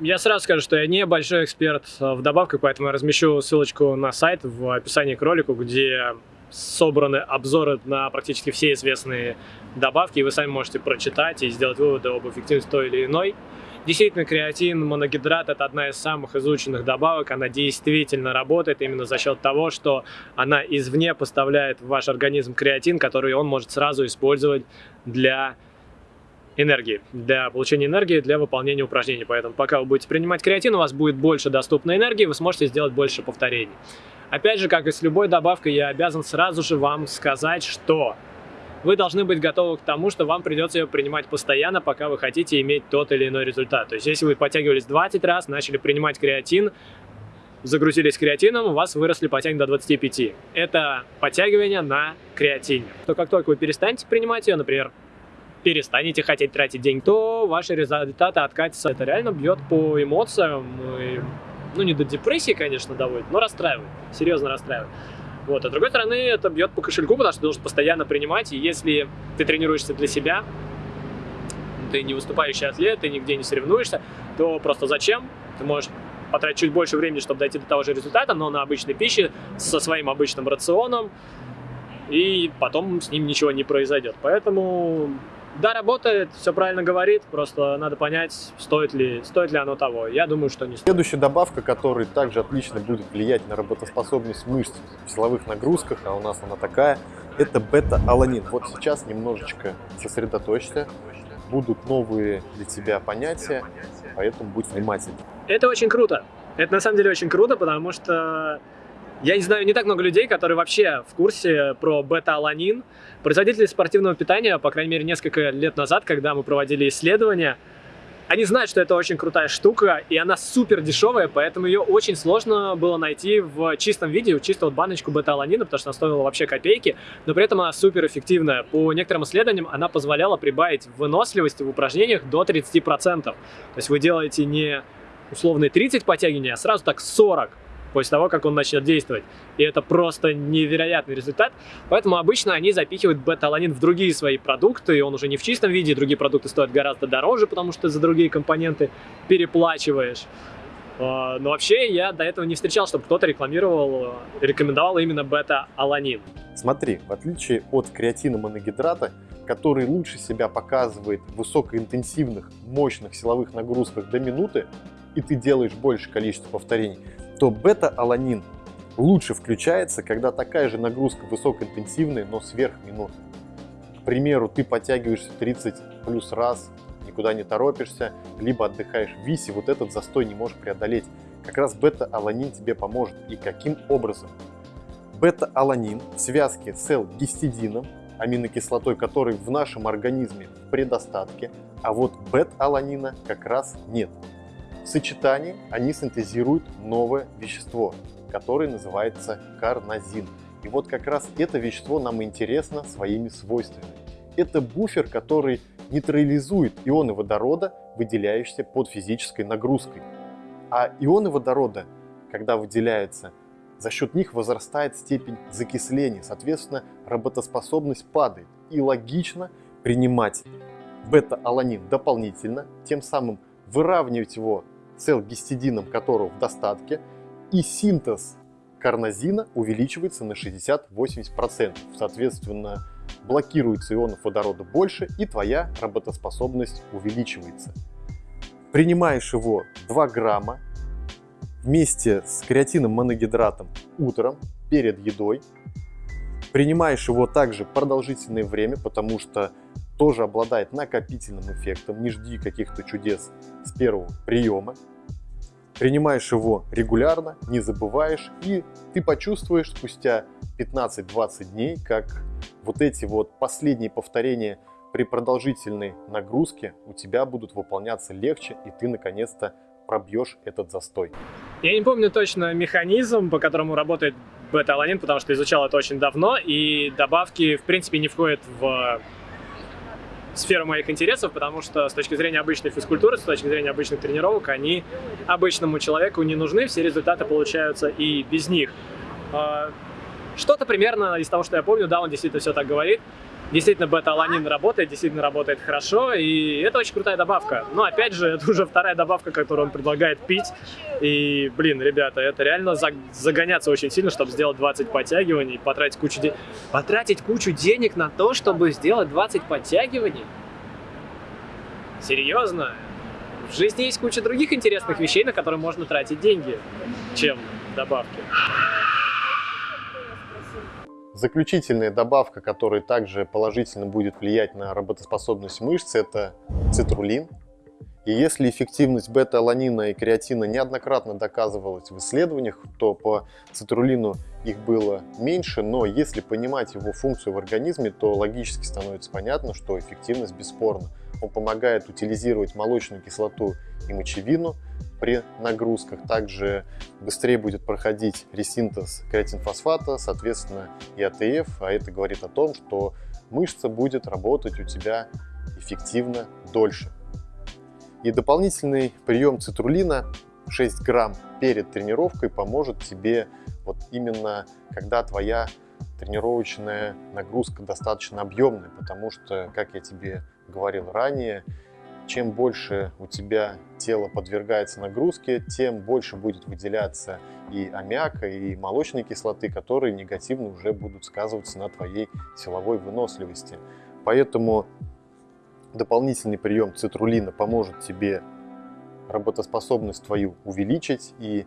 Я сразу скажу, что я не большой эксперт в добавках, поэтому я размещу ссылочку на сайт в описании к ролику, где собраны обзоры на практически все известные добавки, и вы сами можете прочитать и сделать выводы об эффективности той или иной. Действительно, креатин, моногидрат – это одна из самых изученных добавок. Она действительно работает именно за счет того, что она извне поставляет в ваш организм креатин, который он может сразу использовать для энергии, для получения энергии, для выполнения упражнений. Поэтому пока вы будете принимать креатин, у вас будет больше доступной энергии, вы сможете сделать больше повторений. Опять же, как и с любой добавкой, я обязан сразу же вам сказать, что вы должны быть готовы к тому, что вам придется ее принимать постоянно, пока вы хотите иметь тот или иной результат. То есть, если вы подтягивались 20 раз, начали принимать креатин, загрузились креатином, у вас выросли подтягивания до 25. Это подтягивание на креатине. То как только вы перестанете принимать ее, например, перестанете хотеть тратить деньги, то ваши результаты откатятся. Это реально бьет по эмоциям и ну, не до депрессии, конечно, доводит, но расстраивает, серьезно расстраивает. Вот. А с другой стороны, это бьет по кошельку, потому что ты должен постоянно принимать, и если ты тренируешься для себя, ты не выступающий атлет, ты нигде не соревнуешься, то просто зачем? Ты можешь потратить чуть больше времени, чтобы дойти до того же результата, но на обычной пище, со своим обычным рационом, и потом с ним ничего не произойдет. Поэтому да, работает, все правильно говорит, просто надо понять, стоит ли, стоит ли оно того. Я думаю, что не стоит. Следующая добавка, которая также отлично будет влиять на работоспособность мышц в силовых нагрузках, а у нас она такая, это бета-аланин. Вот сейчас немножечко сосредоточься, будут новые для тебя понятия, поэтому будь внимательным. Это очень круто. Это на самом деле очень круто, потому что я не знаю не так много людей, которые вообще в курсе про бета-аланин. Производители спортивного питания, по крайней мере, несколько лет назад, когда мы проводили исследования, они знают, что это очень крутая штука, и она супер дешевая, поэтому ее очень сложно было найти в чистом виде, чисто вот баночку бета-аланина, потому что она стоила вообще копейки, но при этом она супер эффективная. По некоторым исследованиям она позволяла прибавить выносливости в упражнениях до 30%. То есть вы делаете не условные 30 подтягиваний, а сразу так 40 после того, как он начнет действовать. И это просто невероятный результат. Поэтому обычно они запихивают бета-аланин в другие свои продукты, и он уже не в чистом виде, другие продукты стоят гораздо дороже, потому что за другие компоненты переплачиваешь. А, но вообще я до этого не встречал, чтобы кто-то рекламировал, рекомендовал именно бета-аланин. Смотри, в отличие от креатина моногидрата, который лучше себя показывает в высокоинтенсивных, мощных силовых нагрузках до минуты, и ты делаешь больше количество повторений, то бета-аланин лучше включается, когда такая же нагрузка высокоинтенсивная, но сверх минут. К примеру, ты подтягиваешься 30 плюс раз, никуда не торопишься, либо отдыхаешь в висе, вот этот застой не можешь преодолеть. Как раз бета-аланин тебе поможет. И каким образом? Бета-аланин в связке с L-гистидином, аминокислотой, которой в нашем организме в предостатке, а вот бета-аланина как раз нет. В сочетании они синтезируют новое вещество, которое называется карнозин. И вот как раз это вещество нам интересно своими свойствами. Это буфер, который нейтрализует ионы водорода, выделяющиеся под физической нагрузкой. А ионы водорода, когда выделяются за счет них возрастает степень закисления, соответственно, работоспособность падает. И логично принимать бета-аланин дополнительно, тем самым выравнивать его с L-гистидином, которого в достатке, и синтез карнозина увеличивается на 60-80%. Соответственно, блокируется ионов водорода больше, и твоя работоспособность увеличивается. Принимаешь его 2 грамма вместе с креатином моногидратом утром перед едой. Принимаешь его также продолжительное время, потому что тоже обладает накопительным эффектом. Не жди каких-то чудес с первого приема. Принимаешь его регулярно, не забываешь, и ты почувствуешь спустя 15-20 дней, как вот эти вот последние повторения при продолжительной нагрузке у тебя будут выполняться легче, и ты наконец-то пробьешь этот застой. Я не помню точно механизм, по которому работает бета-аланин, потому что изучал это очень давно, и добавки, в принципе, не входят в сферу моих интересов, потому что с точки зрения обычной физкультуры, с точки зрения обычных тренировок, они обычному человеку не нужны, все результаты получаются и без них. А, что-то примерно из того, что я помню, да, он действительно все так говорит. Действительно, бета-аланин работает, действительно работает хорошо, и это очень крутая добавка. Но, опять же, это уже вторая добавка, которую он предлагает пить. И, блин, ребята, это реально загоняться очень сильно, чтобы сделать 20 подтягиваний, потратить кучу, де... потратить кучу денег на то, чтобы сделать 20 подтягиваний? Серьезно? В жизни есть куча других интересных вещей, на которые можно тратить деньги, чем добавки. Заключительная добавка, которая также положительно будет влиять на работоспособность мышц, это цитрулин. И если эффективность бета-аланина и креатина неоднократно доказывалась в исследованиях, то по цитрулину их было меньше, но если понимать его функцию в организме, то логически становится понятно, что эффективность бесспорна. Он помогает утилизировать молочную кислоту и мочевину, при нагрузках. Также быстрее будет проходить ресинтез креатинфосфата, соответственно и АТФ, а это говорит о том, что мышца будет работать у тебя эффективно дольше. И дополнительный прием цитрулина 6 грамм перед тренировкой поможет тебе вот именно когда твоя тренировочная нагрузка достаточно объемная, потому что, как я тебе говорил ранее, чем больше у тебя тело подвергается нагрузке, тем больше будет выделяться и аммиака, и молочной кислоты, которые негативно уже будут сказываться на твоей силовой выносливости. Поэтому дополнительный прием цитрулина поможет тебе работоспособность твою увеличить, и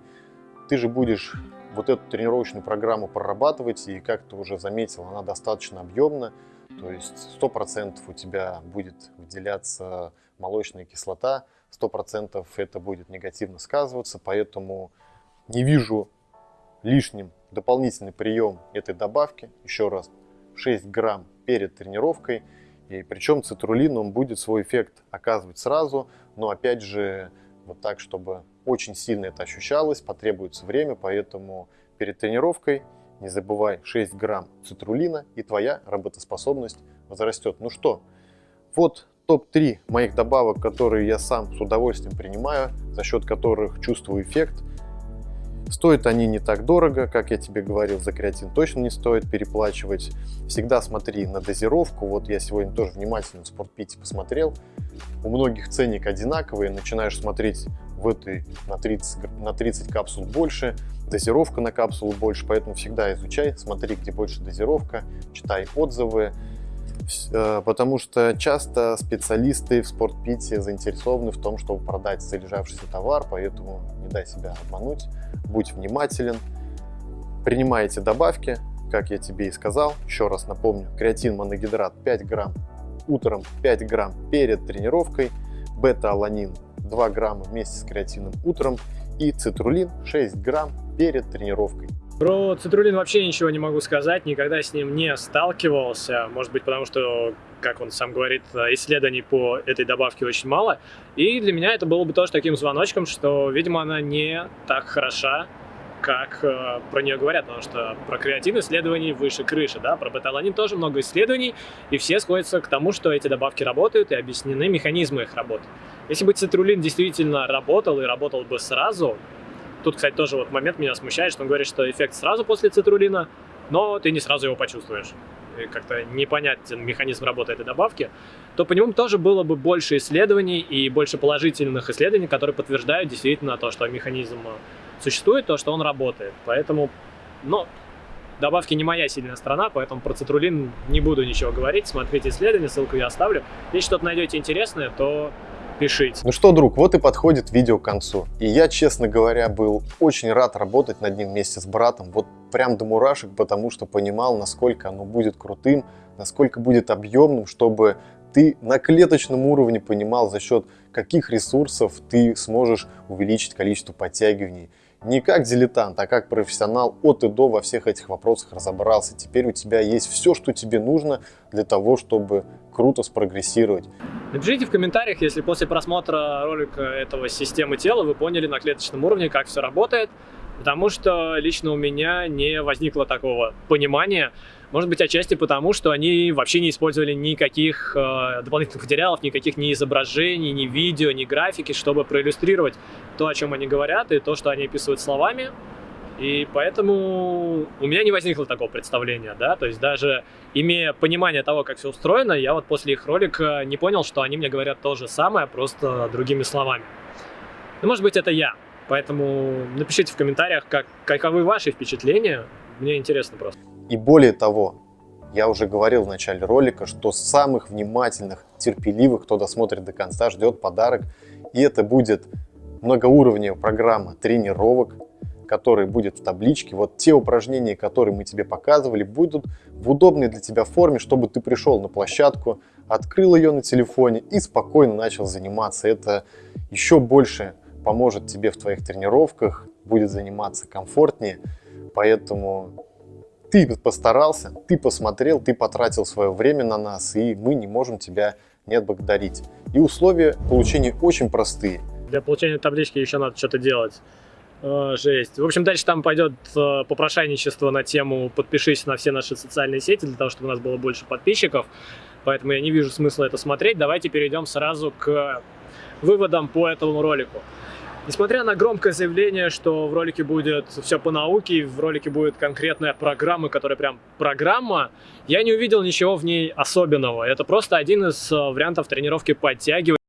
ты же будешь вот эту тренировочную программу прорабатывать, и как ты уже заметил, она достаточно объемна, то есть 100% у тебя будет выделяться молочная кислота, 100% это будет негативно сказываться, поэтому не вижу лишним дополнительный прием этой добавки, еще раз, 6 грамм перед тренировкой, и причем цитрулин он будет свой эффект оказывать сразу, но опять же вот так, чтобы очень сильно это ощущалось, потребуется время, поэтому перед тренировкой не забывай 6 грамм цитрулина и твоя работоспособность возрастет. Ну что, вот топ-3 моих добавок, которые я сам с удовольствием принимаю, за счет которых чувствую эффект. Стоят они не так дорого, как я тебе говорил, за креатин точно не стоит переплачивать. Всегда смотри на дозировку. Вот я сегодня тоже внимательно в спортпите посмотрел. У многих ценник одинаковый, начинаешь смотреть в этой на 30, на 30 капсул больше, дозировка на капсулу больше, поэтому всегда изучай, смотри, где больше дозировка, читай отзывы, потому что часто специалисты в спортпите заинтересованы в том, чтобы продать залежавшийся товар, поэтому не дай себя обмануть, будь внимателен, принимай эти добавки, как я тебе и сказал, еще раз напомню, креатин моногидрат 5 грамм утром, 5 грамм перед тренировкой, бета-аланин 2 грамма вместе с креатином утром и цитрулин 6 грамм перед тренировкой. Про цитрулин вообще ничего не могу сказать, никогда с ним не сталкивался, может быть потому что, как он сам говорит, исследований по этой добавке очень мало, и для меня это было бы тоже таким звоночком, что, видимо, она не так хороша, как э, про нее говорят, потому что про креатин исследований выше крыши, да, про беталанин тоже много исследований, и все сходятся к тому, что эти добавки работают и объяснены механизмы их работы. Если бы цитрулин действительно работал и работал бы сразу, тут, кстати, тоже вот момент меня смущает, что он говорит, что эффект сразу после цитрулина, но ты не сразу его почувствуешь. Как-то непонятен механизм работы этой добавки, то по нему тоже было бы больше исследований и больше положительных исследований, которые подтверждают действительно то, что механизм существует, то, что он работает. Поэтому, ну, добавки не моя сильная сторона, поэтому про цитрулин не буду ничего говорить. Смотрите исследования, ссылку я оставлю. Если что-то найдете интересное, то пишите. Ну что, друг, вот и подходит видео к концу. И я, честно говоря, был очень рад работать над ним вместе с братом. Вот прям до мурашек, потому что понимал, насколько оно будет крутым, насколько будет объемным, чтобы ты на клеточном уровне понимал, за счет каких ресурсов ты сможешь увеличить количество подтягиваний. Не как дилетант, а как профессионал от и до во всех этих вопросах разобрался. Теперь у тебя есть все, что тебе нужно для того, чтобы круто спрогрессировать. Напишите в комментариях, если после просмотра ролика этого системы тела вы поняли на клеточном уровне, как все работает, потому что лично у меня не возникло такого понимания. Может быть, отчасти потому, что они вообще не использовали никаких э, дополнительных материалов, никаких ни изображений, ни видео, ни графики, чтобы проиллюстрировать то, о чем они говорят, и то, что они описывают словами. И поэтому у меня не возникло такого представления, да, то есть даже имея понимание того, как все устроено, я вот после их ролика не понял, что они мне говорят то же самое, просто другими словами. Ну, может быть, это я, поэтому напишите в комментариях, как, каковы ваши впечатления, мне интересно просто. И более того, я уже говорил в начале ролика, что самых внимательных, терпеливых, кто досмотрит до конца, ждет подарок. И это будет многоуровневая программа тренировок, которая будет в табличке. Вот те упражнения, которые мы тебе показывали, будут в удобной для тебя форме, чтобы ты пришел на площадку, открыл ее на телефоне и спокойно начал заниматься. Это еще больше поможет тебе в твоих тренировках, будет заниматься комфортнее. Поэтому ты постарался, ты посмотрел, ты потратил свое время на нас, и мы не можем тебя не отблагодарить. И условия получения очень простые. Для получения таблички еще надо что-то делать. О, жесть. В общем, дальше там пойдет э, попрошайничество на тему «подпишись на все наши социальные сети», для того, чтобы у нас было больше подписчиков. Поэтому я не вижу смысла это смотреть. Давайте перейдем сразу к выводам по этому ролику. Несмотря на громкое заявление, что в ролике будет все по науке, в ролике будет конкретная программа, которая прям программа, я не увидел ничего в ней особенного. Это просто один из э, вариантов тренировки подтягивания.